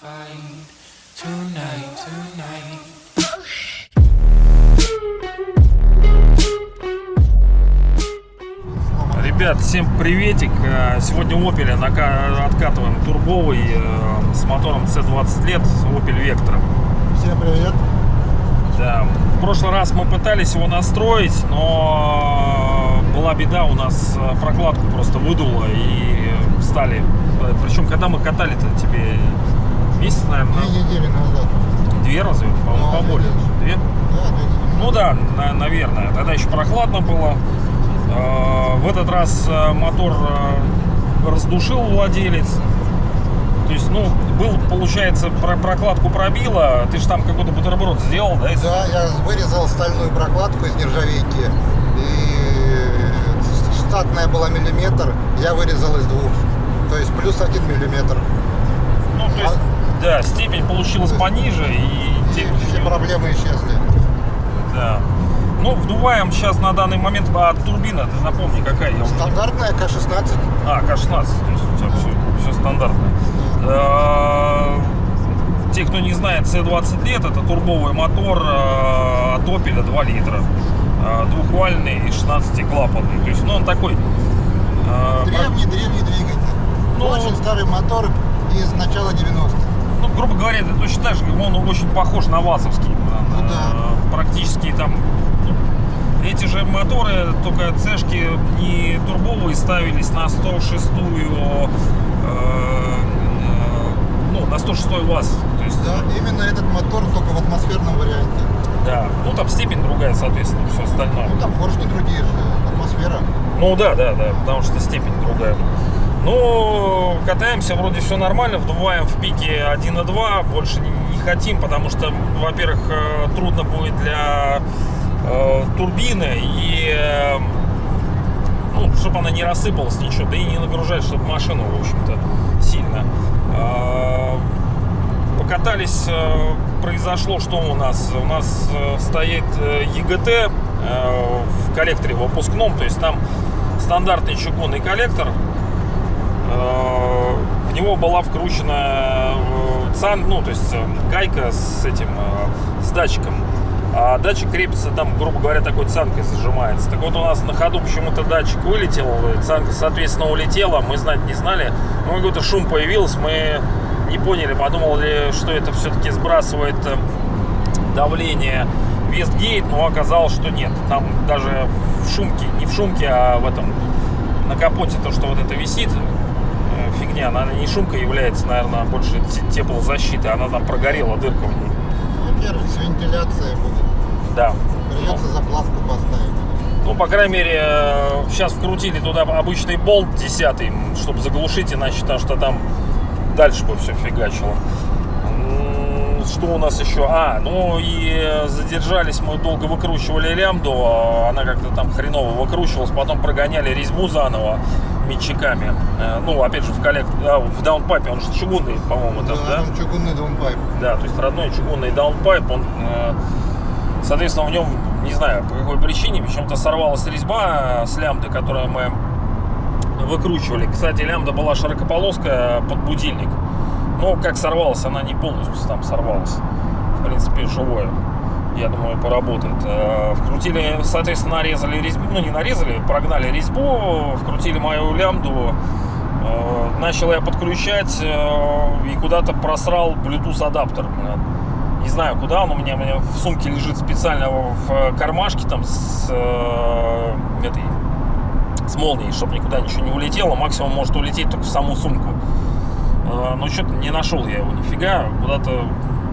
find tonight, tonight. Ребят, всем приветик. Э, Сегодня Opel откатываем турбовый э, с мотором C20 лет Opel Vectra. Всем привет. Да. В прошлый раз мы пытались его настроить, но э, была беда, у нас прокладку просто выдуло и стали. Причем, когда мы катали-то тебе месяц, наверное, Две недели назад. две разве? По-моему, Да, поболее. Две? Да, две недели. Ну да, на- наверное. Тогда еще прохладно было. Э, В этот раз э, мотор э, раздушил владелец. То есть, ну, был, получается, про- прокладку пробило. Ты же там какой-то бутерброд сделал, да? Да, я вырезал стальную прокладку из нержавейки. И штатная была миллиметр, я вырезал из двух. То есть плюс один миллиметр. Ну, то есть, да, степень получилась пониже и... Те- все проблемы исчезли. Да. Ну, вдуваем сейчас на данный момент, а турбина, ты напомни, какая? Я Стандартная К-16. А, К-16, то есть у тебя все, стандартно. Э, Те, кто не знает, C20 лет, это турбовый мотор э, от Opel 2 литра. Э, Двухвальный и 16-клапанный. То есть, ну, он такой... Древний-древний двигатель. Ну, Очень старый мотор начала 90-х. Ну, грубо говоря, это точно так же, он очень похож на ВАЗовский. Ну Э, Практически там... ну, Эти же моторы, только цешки не турбовые ставились на 106-ю... э, э, ну, на 106 ВАЗ. То есть, Да, именно этот мотор только в атмосферном варианте. да. Ну, там степень другая, соответственно, все остальное. Ну там поршни другие же, атмосфера. Ну да, да, да, потому что степень другая. Ну, катаемся, вроде все нормально, вдуваем в пике 1.2, больше не, не хотим, потому что, во-первых, э, трудно будет для э, турбины и, э, ну, чтобы она не рассыпалась ничего, да и не нагружать, чтобы машину, в общем-то, сильно. Э, покатались, э, произошло что у нас? У нас э, стоит э, ЕГТ э, в коллекторе выпускном, то есть там стандартный чугунный коллектор. Э, В него была вкручена э, цан, ну, то есть э, гайка с этим, с датчиком. А датчик крепится там, грубо говоря, такой цанкой зажимается. Так вот у нас на ходу почему-то датчик вылетел, цанка, соответственно, улетела, мы знать не знали. Ну, какой-то шум появился, мы не поняли, подумали, что это все-таки сбрасывает давление Вестгейт, но оказалось, что нет. Там даже в шумке, не в шумке, а в этом, на капоте то, что вот это висит, фигня, она не шумка является, наверное, больше те- теплозащиты, она там прогорела, дырка в ней. Во-первых, с вентиляцией будет. Да. Придется заплавку поставить. Ну, по крайней мере, сейчас вкрутили туда обычный болт 10, чтобы заглушить, иначе потому что там дальше бы все фигачило. Что у нас еще? А, ну и задержались, мы долго выкручивали лямбду, а она как-то там хреново выкручивалась, потом прогоняли резьбу заново метчиками. Э, Ну, опять же, в коллект... а, в даунпайпе, он же чугунный, по-моему, там, да? там чугунный downpipe. Да, то есть родной чугунный downpipe, он, э, соответственно, в нем, не знаю, по какой причине, почему-то сорвалась резьба с лямды, которую мы выкручивали. Кстати, лямда была широкополоска под будильник. Но как сорвалась, она не полностью там сорвалась. В принципе, живое. Я думаю, поработает. Э, Вкрутили, соответственно, нарезали резьбу. Ну, не нарезали, прогнали резьбу, вкрутили мою лямду. Э, Начал я подключать э, и куда-то просрал Bluetooth адаптер. Не знаю, куда он у меня, у меня в сумке лежит специально в кармашке там с этой с молнией, чтобы никуда ничего не улетело. Максимум может улететь только в саму сумку. Но что-то не нашел я его нифига. Куда-то,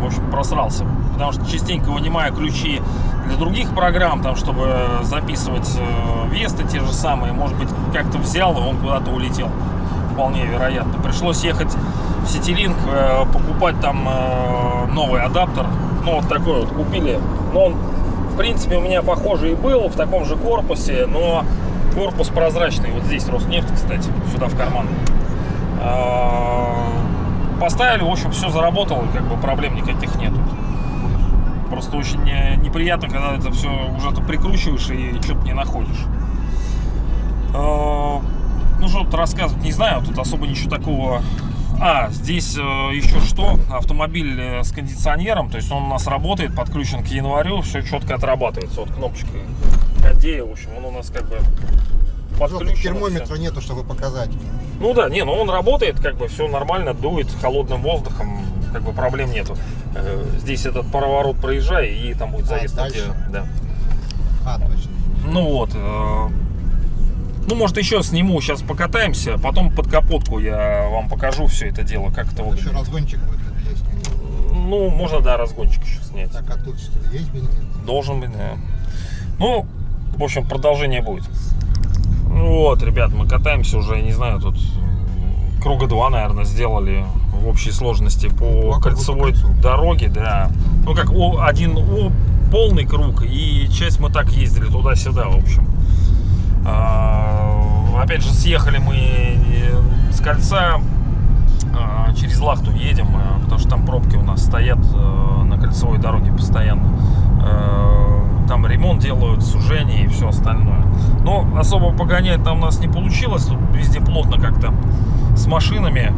в общем, просрался. Потому что частенько вынимаю ключи для других программ, там, чтобы записывать э, весты те же самые. Может быть, как-то взял, и он куда-то улетел. Вполне вероятно. Пришлось ехать в Ситилинк, э, покупать там э, новый адаптер. Ну, вот такой вот купили. Но он, в принципе, у меня похожий и был, в таком же корпусе, но корпус прозрачный. Вот здесь Роснефть, кстати, сюда в карман. А, Поставили, в общем, все заработало, как бы проблем никаких нету. Просто очень э, неприятно, когда это все уже ты прикручиваешь и что-то не находишь. А, Ну, что тут рассказывать, не знаю, тут особо ничего такого А, здесь э, еще что? Автомобиль э, с кондиционером, то есть он у нас работает, подключен к январю, все четко отрабатывается. Вот кнопочкой Кадея, в общем, он у нас как бы подключен. термометра нету, чтобы показать. Ну да, не, ну он работает, как бы все нормально, дует холодным воздухом, как бы проблем нету. Э, Здесь этот поворот проезжай, и там будет А, заезд. дальше? те- Да. А, точно. Ну вот. э, Ну, может, еще сниму, сейчас покатаемся, потом под капотку я вам покажу все это дело, как это Еще выглядит. разгончик будет есть. Ну, можно, да, разгончик еще снять. Так, а тут что, есть бензин? Должен быть, да. Ну, в общем, продолжение будет. Ну Вот, ребят, мы катаемся уже, я не знаю, тут круга два, наверное, сделали в общей сложности по Два круга кольцевой по кольцу. дороге, да. Ну, как о- один о- полный круг, и часть мы так ездили туда-сюда, в общем. А, Опять же, съехали мы э, с кольца, а, через Лахту едем, а, потому что там пробки у нас стоят э, на кольцевой дороге постоянно. Э, Там ремонт делают, сужение и все остальное. Но особо погонять там у нас не получилось. Тут везде плотно как-то с машинами.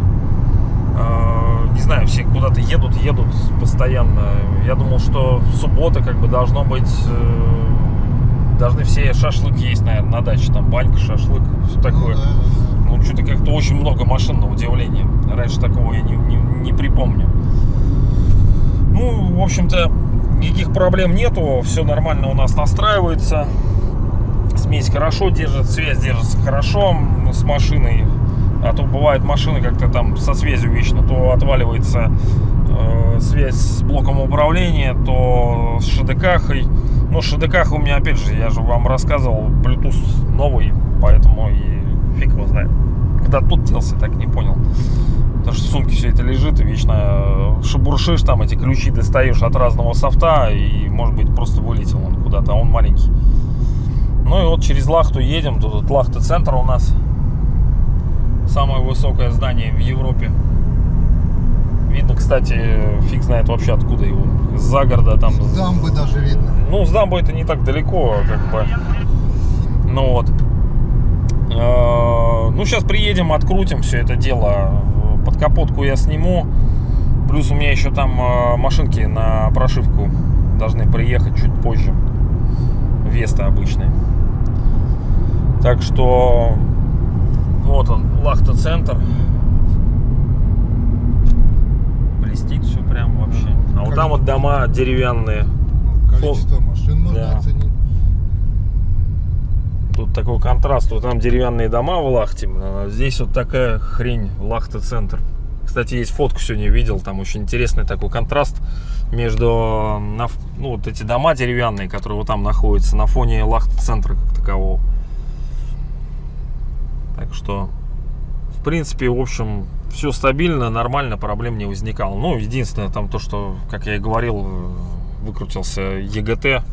Э, Не знаю, все куда-то едут, едут постоянно. Я думал, что суббота как бы должно быть... э, Должны все шашлык есть, наверное, на даче. Там банька, шашлык, все такое. Ну, да. Ну, что-то как-то очень много машин, на удивление. Раньше такого я не, не, не припомню. Ну, в общем-то, никаких проблем нету. Все нормально у нас настраивается. Смесь хорошо держит, связь держится хорошо с машиной. А то бывают машины как-то там со связью вечно. То отваливается э, связь с блоком управления, то с ШДКхой. Ну, ШДК у меня, опять же, я же вам рассказывал, Bluetooth новый, поэтому и фиг его знает. Когда тут делся, так не понял. Потому что в сумке все это лежит, и вечно э, шебуршишь, там эти ключи достаешь от разного софта, и, может быть, просто вылетел он куда-то, а он маленький. Ну и вот через Лахту едем, тут Лахта-центр у нас. Самое высокое здание в Европе. Видно, кстати, фиг знает вообще откуда его. За города там. С дамбы даже видно. Ну, с дамбой это не так далеко, как бы. Ну вот. Э, Ну, сейчас приедем, открутим все это дело. Под капотку я сниму. Плюс у меня еще там э, машинки на прошивку должны приехать чуть позже. Веста обычные. Так что вот он, Лахта-центр. Блестит все прям вообще. А вот там вот дома деревянные. Количество машин можно Да. оценить. Тут такой контраст. Вот там деревянные дома в Лахте, а здесь вот такая хрень, Лахта-центр. Кстати, есть фотку сегодня видел, там очень интересный такой контраст между, ну, вот эти дома деревянные, которые вот там находятся, на фоне Лахта-центра как такового. Так что, в принципе, в общем, все стабильно, нормально, проблем не возникало. Ну, единственное, там то, что, как я и говорил, выкрутился ЕГТ,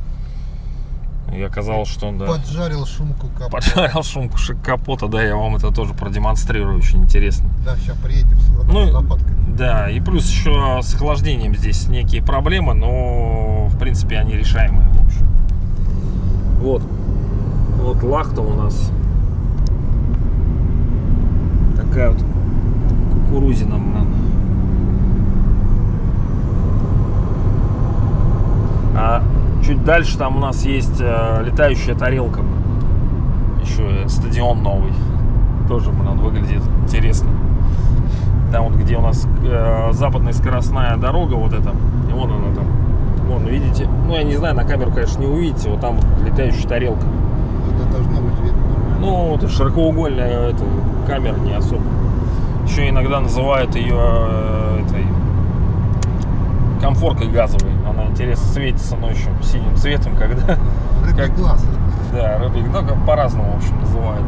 и оказалось, что он, да, Поджарил шумку капота. поджарил шумку капота, да, я вам это тоже продемонстрирую, очень интересно. Да, сейчас приедем с Ну, лопаткой. Да, и плюс еще с охлаждением здесь некие проблемы, но в принципе они решаемые, в общем. Вот. Вот лахта у нас. Такая вот кукурузина, блин. А чуть дальше там у нас есть э, летающая тарелка. Еще стадион новый. Тоже, блин, выглядит интересно. Там вот где у нас э, западная скоростная дорога, вот эта, и вон она там. Вон, видите? Ну, я не знаю, на камеру, конечно, не увидите. Вот там вот летающая тарелка. Это должно быть видно. Ну, вот широкоугольная эта камера не особо. Еще иногда называют ее э, этой комфоркой газовой. Она интересно светится ночью синим цветом, когда Рыбный Как- глаз. да, рыбик, ну, как по-разному, в общем, называют.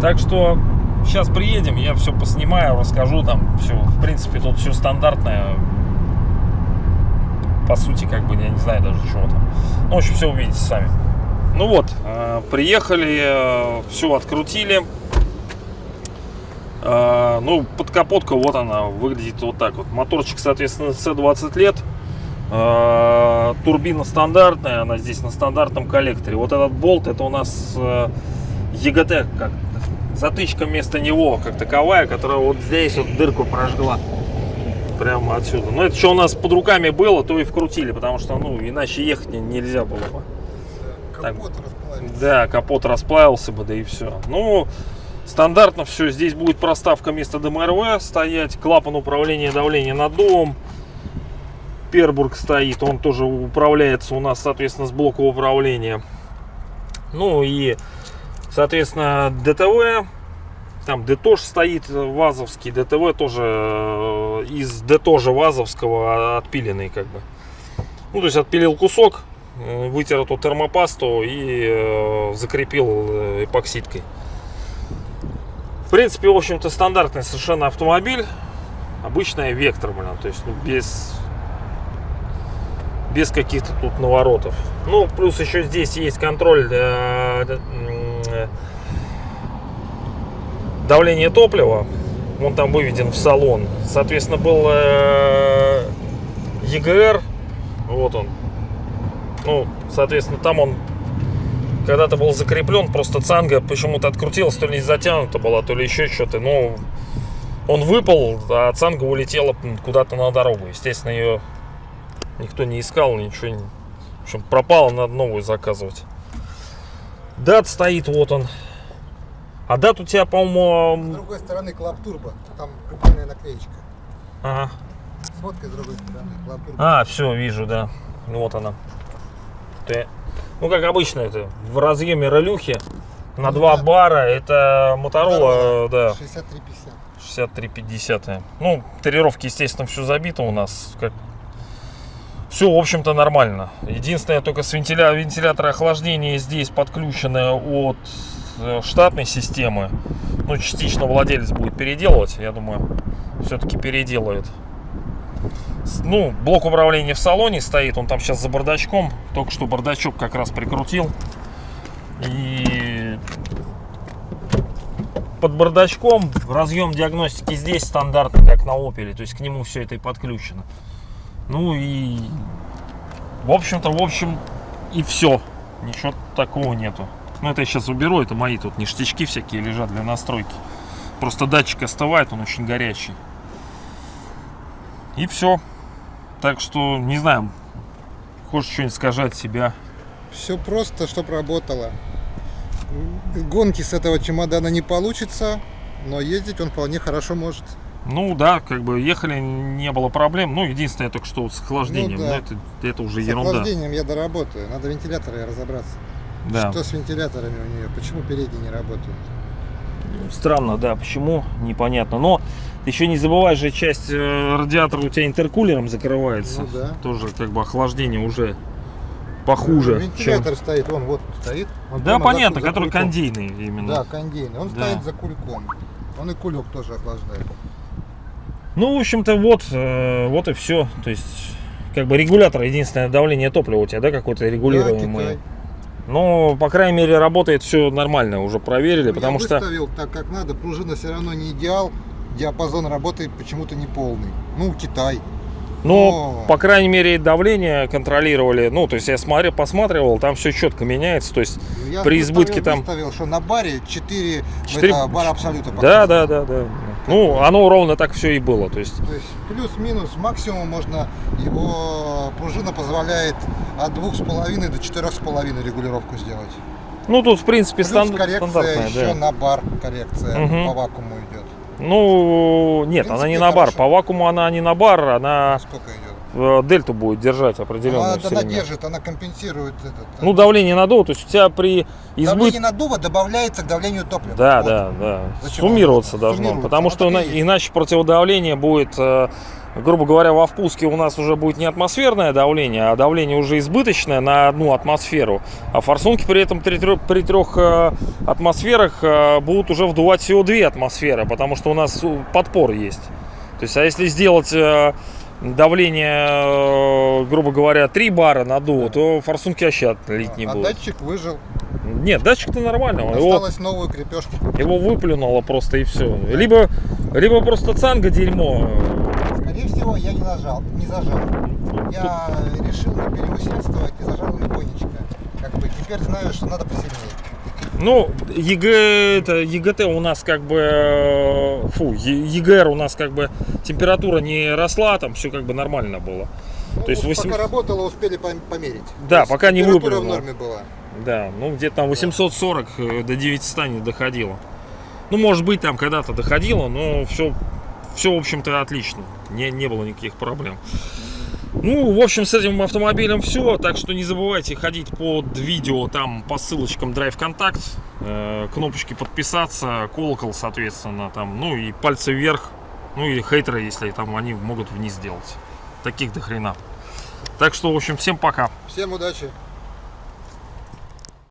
Так что сейчас приедем, я все поснимаю, расскажу там все. В принципе, тут все стандартное. По сути, как бы, я не знаю даже чего там. Ну, в общем, все увидите сами. Ну вот, э, приехали, все открутили. Э, Ну, подкапотка, вот она, выглядит вот так вот. Моторчик, соответственно, C20 лет. Э, Турбина стандартная, она здесь на стандартном коллекторе. Вот этот болт, это у нас э, ЕГТ, как затычка вместо него, как таковая, которая вот здесь вот дырку прожгла. Прямо отсюда. Но это что у нас под руками было, то и вкрутили, потому что, ну, иначе ехать не- нельзя было бы. Капот расплавился. Да, капот расплавился бы, да и все. Ну, стандартно все. Здесь будет проставка вместо ДМРВ стоять, клапан управления давления наддувом. Пербург стоит, он тоже управляется у нас, соответственно, с блока управления. Ну и, соответственно, ДТВ. Там ДТОЖ стоит вазовский, ДТВ тоже э, из ДТОЖа вазовского отпиленный как бы. Ну, то есть отпилил кусок, вытер эту термопасту и э, закрепил э, эпоксидкой. В принципе, в общем-то, стандартный совершенно автомобиль. Обычная Вектор, блин, то есть ну, без без каких-то тут наворотов. Ну, плюс еще здесь есть контроль э, давления топлива. Он там выведен в салон. Соответственно, был EGR. Вот он. Ну, соответственно, там он когда-то был закреплен, просто цанга почему-то открутилась, то ли не затянута была, то ли еще что-то. Ну, он выпал, а цанга улетела куда-то на дорогу. Естественно, ее никто не искал, ничего не... В общем, пропало, надо новую заказывать. Дат стоит, вот он. А дат у тебя, С по-моему... другой стороны клап турбо. Там прикольная наклеечка. Ага. Сфоткай с другой стороны клап турбо. А, все, вижу, да. Вот она. Ты- Ну, как обычно, это в разъеме ролюхи на Ну 2 да. бара. Это Моторола, да, 6350. 6350. Ну, тарировки, естественно, все забито у нас. Как... Все, в общем-то, нормально. Единственное, только с вентиля... вентиляторы охлаждения здесь подключены от э, штатной системы. Ну, частично владелец будет переделывать, я думаю, все-таки переделает. Ну, блок управления в салоне стоит, он там сейчас за бардачком. Только что бардачок как раз прикрутил. И под бардачком разъем диагностики здесь стандартный, как на Opel, то есть к нему все это и подключено. Ну и в общем-то, в общем и все. Ничего такого нету. Ну это я сейчас уберу, это мои тут ништячки всякие лежат для настройки. Просто датчик остывает, он очень горячий. И все. Так что, не знаю, хочешь что-нибудь сказать себя. Все просто, чтобы работало. Гонки с этого чемодана не получится, но ездить он вполне хорошо может. Ну да, как бы ехали, не было проблем. Ну, единственное, только что с охлаждением. Ну да. это, это уже С ерунда. охлаждением я доработаю. Надо вентиляторы разобраться. Да. Что с вентиляторами у нее? Почему передние не работают? Странно, да, почему, непонятно. Но еще не забывай же, часть э, радиатора у тебя интеркулером закрывается. Ну да. Тоже как бы охлаждение уже похуже. чем- Вентилятор стоит, он вот стоит. Он Да, понятно, за- за который кульком. кондейный именно. Да, кондейный. Он Да. стоит за кульком. Он и кулек тоже охлаждает. Ну, в общем-то, вот, э, вот и все. То есть, как бы регулятор, единственное давление топлива у тебя, да, какое-то Да, регулируемое. Китай. Но, по крайней мере, работает все нормально, уже проверили, Ну, потому я что... выставил так, как надо. Пружина все равно не идеал. Диапазон работы почему-то не полный. Ну, Китай. Ну, Но- по крайней мере, давление контролировали. Ну, то есть я смотрел, посматривал, там все четко меняется. То есть, Я При избытке там- выставил, что на баре 4, Четыре- это, бар абсолютно да, да, да, да. Ну, оно ровно так все и было. То есть, То есть плюс-минус максимум можно его пружина позволяет от двух с половиной до четырех с половиной регулировку сделать. ну, тут, в принципе, Плюс стан- коррекция стандартная, еще да. на бар коррекция Мгм. по вакууму идет. Ну, нет, В она не принципе, на бар. хорошо. По вакууму она не на бар, она Сколько идет? Э, дельту будет держать определенную Она, она держит, она компенсирует этот. Ну, давление надуло, то есть у тебя при избытке... Давление надува добавляется к давлению топлива. Да, Вот. да, да. Зачем Суммироваться оно? должно. Суммируется. Потому что есть. иначе противодавление будет, э, грубо говоря, во впуске у нас уже будет не атмосферное давление, а давление уже избыточное на одну атмосферу. А форсунки при этом при трех, при трех, э, атмосферах э, будут уже вдувать всего две атмосферы, потому что у нас подпор есть. То есть, а если сделать э, давление, э, грубо говоря, 3 бара надуво, то форсунки вообще отлить не а будут. датчик выжил. Нет, датчик-то нормальный. Его Осталось новую крепежку. его выплюнуло просто и все. Либо, либо просто цанга дерьмо. Скорее всего, я не нажал, не зажал. Я решил не переусердствовать и зажал легонечко. Как бы теперь знаю, что надо посильнее. Ну, ЕГЭ, это, ЕГТ у нас как бы, э, фу, ЕГР у нас как бы температура не росла, там все как бы нормально было. Ну, То есть вот 800 Пока работало, успели пом- померить. Да, То пока не выпрыгнуло. в норме была. Да, ну где-то там 840 э, до 900 не доходило. Ну, может быть, там когда-то доходило, но все, все в общем-то, отлично. Не, не было никаких проблем. Ну, в общем, с этим автомобилем все. Так что не забывайте ходить под видео там по ссылочкам Drive Contact, э, кнопочки подписаться, колокол, соответственно, там, ну и пальцы вверх. Ну или хейтеры, если там они могут вниз делать. Таких до хрена. Так что, в общем, всем пока. Всем удачи.